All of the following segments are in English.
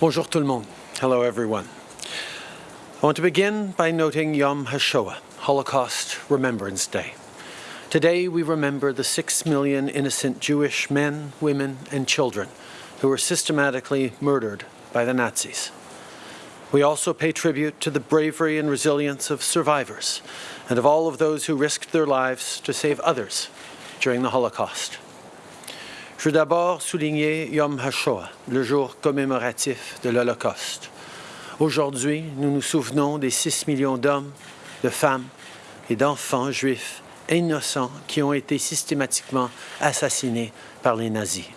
Bonjour tout le monde. Hello everyone. I want to begin by noting Yom HaShoah, Holocaust Remembrance Day. Today we remember the six million innocent Jewish men, women and children who were systematically murdered by the Nazis. We also pay tribute to the bravery and resilience of survivors and of all of those who risked their lives to save others during the Holocaust. Je veux d'abord souligner Yom HaShoah, le jour commémoratif de l'Holocauste. Aujourd'hui, nous nous souvenons des 6 millions d'hommes, de femmes et d'enfants juifs innocents qui ont été systématiquement assassinés par les nazis.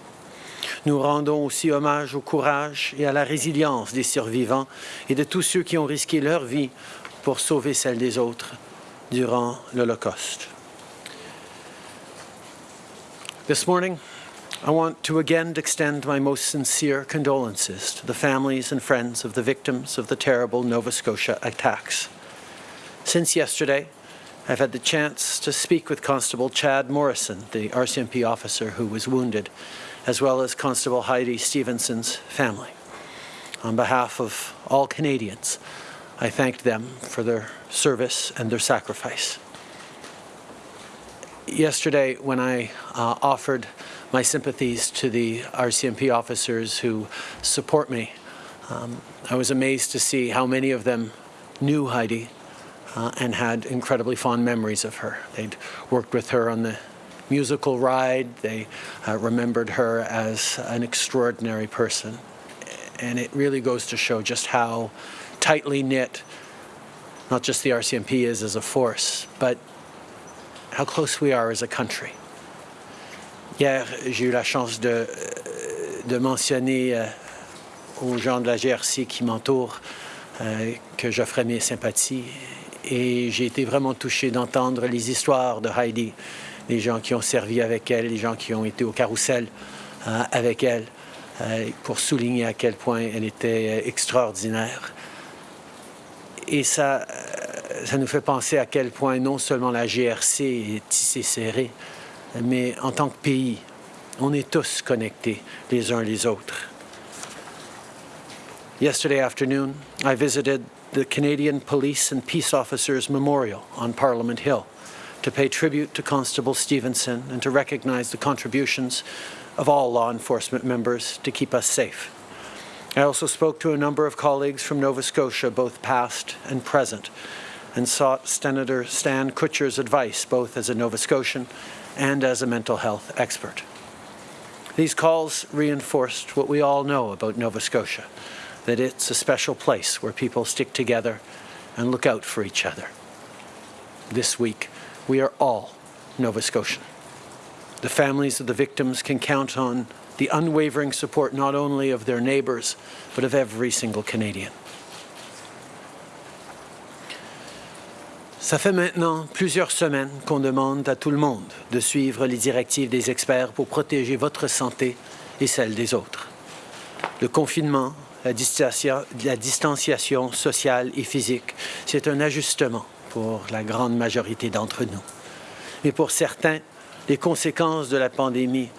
Nous rendons aussi hommage au courage et à la résilience des survivants et de tous ceux qui ont risqué leur vie pour sauver celle des autres durant l'Holocauste. I want to again extend my most sincere condolences to the families and friends of the victims of the terrible Nova Scotia attacks. Since yesterday, I've had the chance to speak with Constable Chad Morrison, the RCMP officer who was wounded, as well as Constable Heidi Stevenson's family. On behalf of all Canadians, I thanked them for their service and their sacrifice. Yesterday, when I uh, offered my sympathies to the RCMP officers who support me. Um, I was amazed to see how many of them knew Heidi uh, and had incredibly fond memories of her. They'd worked with her on the musical ride. They uh, remembered her as an extraordinary person. And it really goes to show just how tightly knit not just the RCMP is as a force, but how close we are as a country. Hier, j'ai eu la chance de, de mentionner euh, aux gens de la GRC qui m'entourent euh, que j'offrais mes sympathies et j'ai été vraiment touché d'entendre les histoires de Heidi, les gens qui ont servi avec elle, les gens qui ont été au carrousel euh, avec elle, pour souligner à quel point elle était extraordinaire. Et ça, ça nous fait penser à quel point non seulement la GRC est tissée serrée, mais en tant que pays, on est tous connectés les uns les autres. Yesterday afternoon, I visited the Canadian Police and Peace Officers Memorial on Parliament Hill to pay tribute to Constable Stevenson and to recognize the contributions of all law enforcement members to keep us safe. I also spoke to a number of colleagues from Nova Scotia, both past and present, and sought Senator Stan Kutcher's advice, both as a Nova Scotian and as a mental health expert. These calls reinforced what we all know about Nova Scotia, that it's a special place where people stick together and look out for each other. This week, we are all Nova Scotian. The families of the victims can count on the unwavering support not only of their neighbours, but of every single Canadian. Ça fait maintenant plusieurs semaines qu'on demande à tout le monde de suivre les directives des experts pour protéger votre santé et celle des autres. Le confinement, la distanciation, sociale et physique, c'est un ajustement pour la grande majorité d'entre nous. Mais pour certains, les conséquences de la pandémie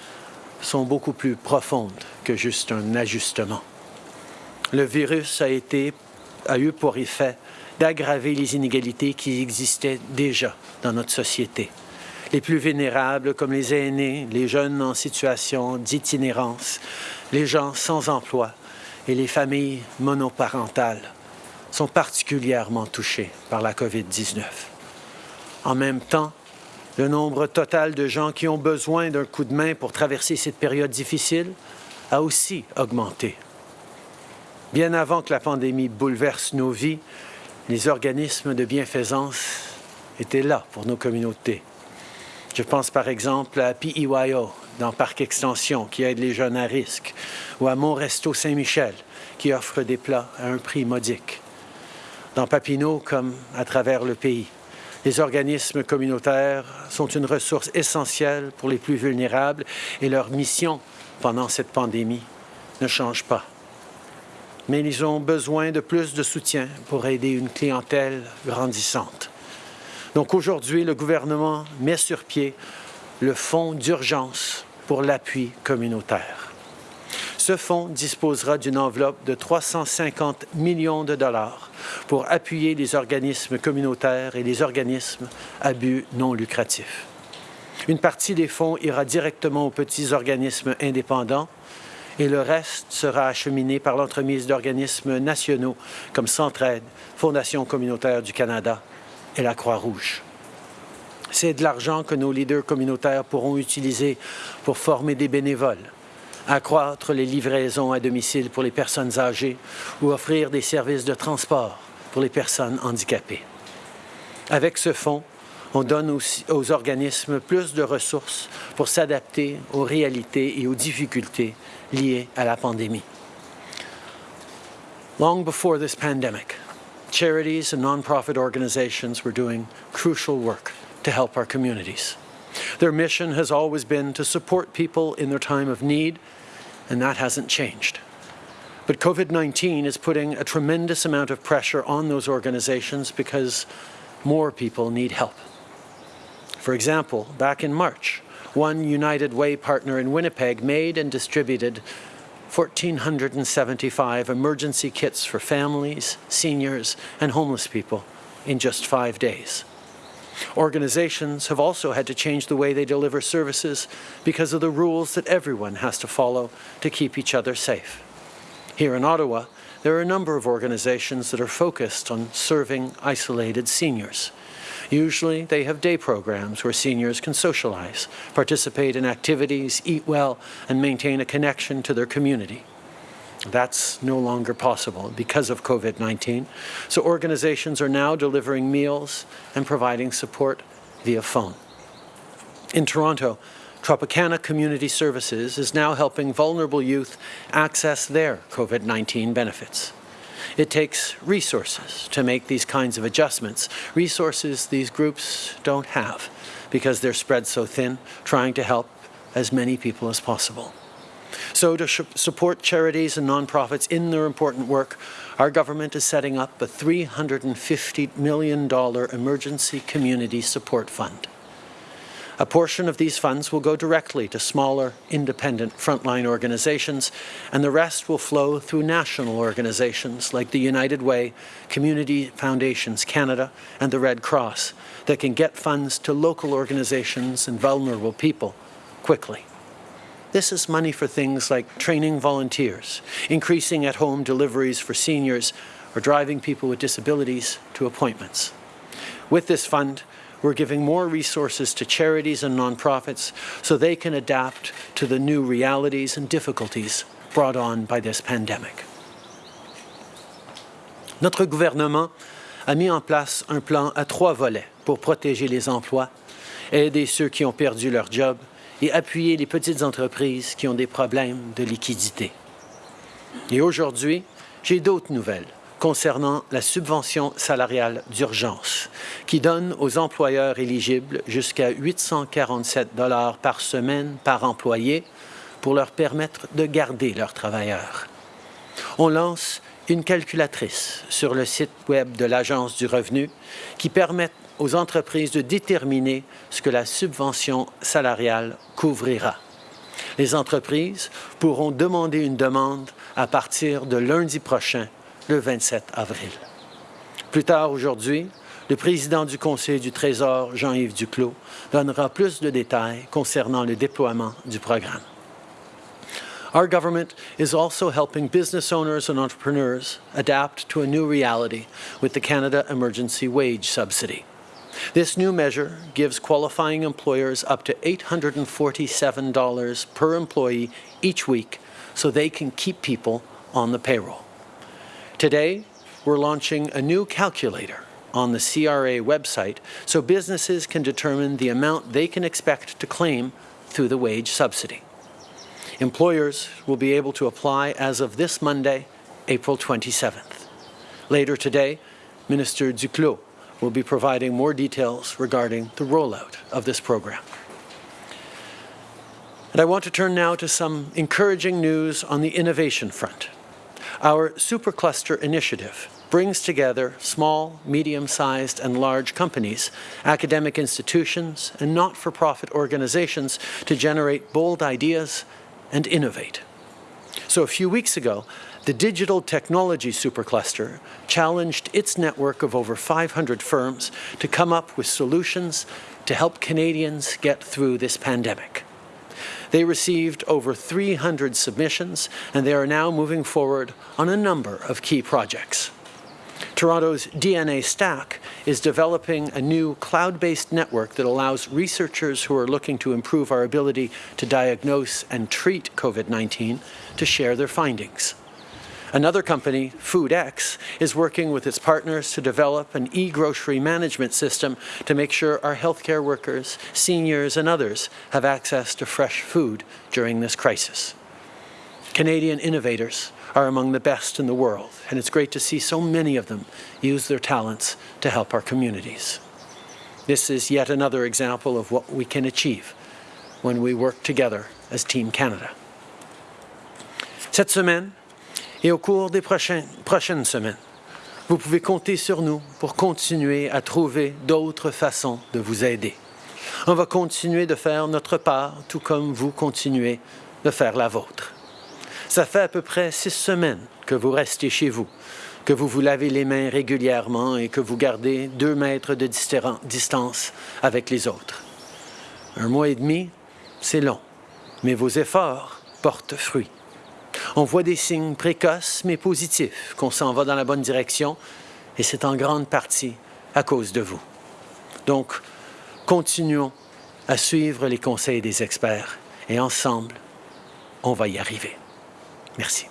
sont beaucoup plus profondes que juste un ajustement. Le virus a, eu pour effet d'aggraver les inégalités qui existaient déjà dans notre société. Les plus vulnérables, comme les aînés, les jeunes en situation d'itinérance, les gens sans emploi et les familles monoparentales sont particulièrement touchés par la COVID-19. En même temps, le nombre total de gens qui ont besoin d'un coup de main pour traverser cette période difficile a aussi augmenté. Bien avant que la pandémie bouleverse nos vies, les organismes de bienfaisance étaient là pour nos communautés. Je pense par exemple à PEYO dans Parc Extension qui aide les jeunes à risque, ou à Mon Resto Saint-Michel qui offre des plats à un prix modique. Dans Papineau comme à travers le pays, les organismes communautaires sont une ressource essentielle pour les plus vulnérables et leur mission pendant cette pandémie ne change pas mais ils ont besoin de plus de soutien pour aider une clientèle grandissante. Donc aujourd'hui, le gouvernement met sur pied le fonds d'urgence pour l'appui communautaire. Ce fonds disposera d'une enveloppe de 350 millions de dollars pour appuyer les organismes communautaires et les organismes à but non lucratif. Une partie des fonds ira directement aux petits organismes indépendants et le reste sera acheminé par l'entremise d'organismes nationaux comme Centraide, Fondation communautaire du Canada et la Croix-Rouge. C'est de l'argent que nos leaders communautaires pourront utiliser pour former des bénévoles, accroître les livraisons à domicile pour les personnes âgées ou offrir des services de transport pour les personnes handicapées. Avec ce fonds, on donne aussi aux organismes plus de ressources pour s'adapter aux réalités et aux difficultés liées à la pandémie. Long before this pandemic, charities and nonprofit organizations were doing crucial work to help our communities. Their mission has always been to support people in their time of need, and that hasn't changed. But COVID-19 is putting a tremendous amount of pressure on those organizations because more people need help. For example, back in March, one United Way partner in Winnipeg made and distributed 1,475 emergency kits for families, seniors, and homeless people in just five days. Organizations have also had to change the way they deliver services because of the rules that everyone has to follow to keep each other safe. Here in Ottawa, there are a number of organizations that are focused on serving isolated seniors. Usually, they have day programs where seniors can socialize, participate in activities, eat well, and maintain a connection to their community. That's no longer possible because of COVID-19. So organizations are now delivering meals and providing support via phone. In Toronto, Tropicana Community Services is now helping vulnerable youth access their COVID-19 benefits. It takes resources to make these kinds of adjustments, resources these groups don't have because they're spread so thin, trying to help as many people as possible. So to support charities and nonprofits in their important work, our government is setting up a $350 million emergency community support fund. A portion of these funds will go directly to smaller, independent frontline organizations, and the rest will flow through national organizations like the United Way, Community Foundations Canada, and the Red Cross that can get funds to local organizations and vulnerable people quickly. This is money for things like training volunteers, increasing at-home deliveries for seniors, or driving people with disabilities to appointments. With this fund, we're giving more resources to charities and nonprofits so they can adapt to the new realities and difficulties brought on by this pandemic. Notre gouvernement a mis en place un plan à trois volets pour protéger les emplois, aider ceux qui ont perdu leur job et appuyer les petites entreprises qui ont des problèmes de liquidité. Et aujourd'hui, j'ai d'autres nouvelles concernant la subvention salariale d'urgence, qui donne aux employeurs éligibles jusqu'à 847 dollars par semaine par employé pour leur permettre de garder leurs travailleurs. On lance une calculatrice sur le site Web de l'Agence du revenu qui permet aux entreprises de déterminer ce que la subvention salariale couvrira. Les entreprises pourront demander une demande à partir de lundi prochain, le 27 avril. Plus tard aujourd'hui, le président du Conseil du Trésor, Jean-Yves Duclos, donnera plus de détails concernant le déploiement du programme. Our government is also helping business owners and entrepreneurs adapt to a new reality with the Canada Emergency Wage Subsidy. This new measure gives qualifying employers up to $847 per employee each week so they can keep people on the payroll. Today, we're launching a new calculator on the CRA website so businesses can determine the amount they can expect to claim through the wage subsidy. Employers will be able to apply as of this Monday, April 27th. Later today, Minister Duclos will be providing more details regarding the rollout of this program. And I want to turn now to some encouraging news on the innovation front. Our Supercluster initiative brings together small, medium-sized and large companies, academic institutions and not-for-profit organizations to generate bold ideas and innovate. So a few weeks ago, the Digital Technology Supercluster challenged its network of over 500 firms to come up with solutions to help Canadians get through this pandemic. They received over 300 submissions, and they are now moving forward on a number of key projects. Toronto's DNA Stack is developing a new cloud-based network that allows researchers who are looking to improve our ability to diagnose and treat COVID-19 to share their findings. Another company, FoodX, is working with its partners to develop an e-grocery management system to make sure our healthcare workers, seniors and others have access to fresh food during this crisis. Canadian innovators are among the best in the world, and it's great to see so many of them use their talents to help our communities. This is yet another example of what we can achieve when we work together as Team Canada. Cette semaine, et au cours des prochaines, semaines, vous pouvez compter sur nous pour continuer à trouver d'autres façons de vous aider. On va continuer de faire notre part, tout comme vous continuez de faire la vôtre. Ça fait à peu près six semaines que vous restez chez vous, que vous vous lavez les mains régulièrement et que vous gardez deux mètres de distance avec les autres. Un mois et demi, c'est long, mais vos efforts portent fruit. On voit des signes précoces mais positifs qu'on s'en va dans la bonne direction et c'est en grande partie à cause de vous. Donc, continuons à suivre les conseils des experts et ensemble, on va y arriver. Merci.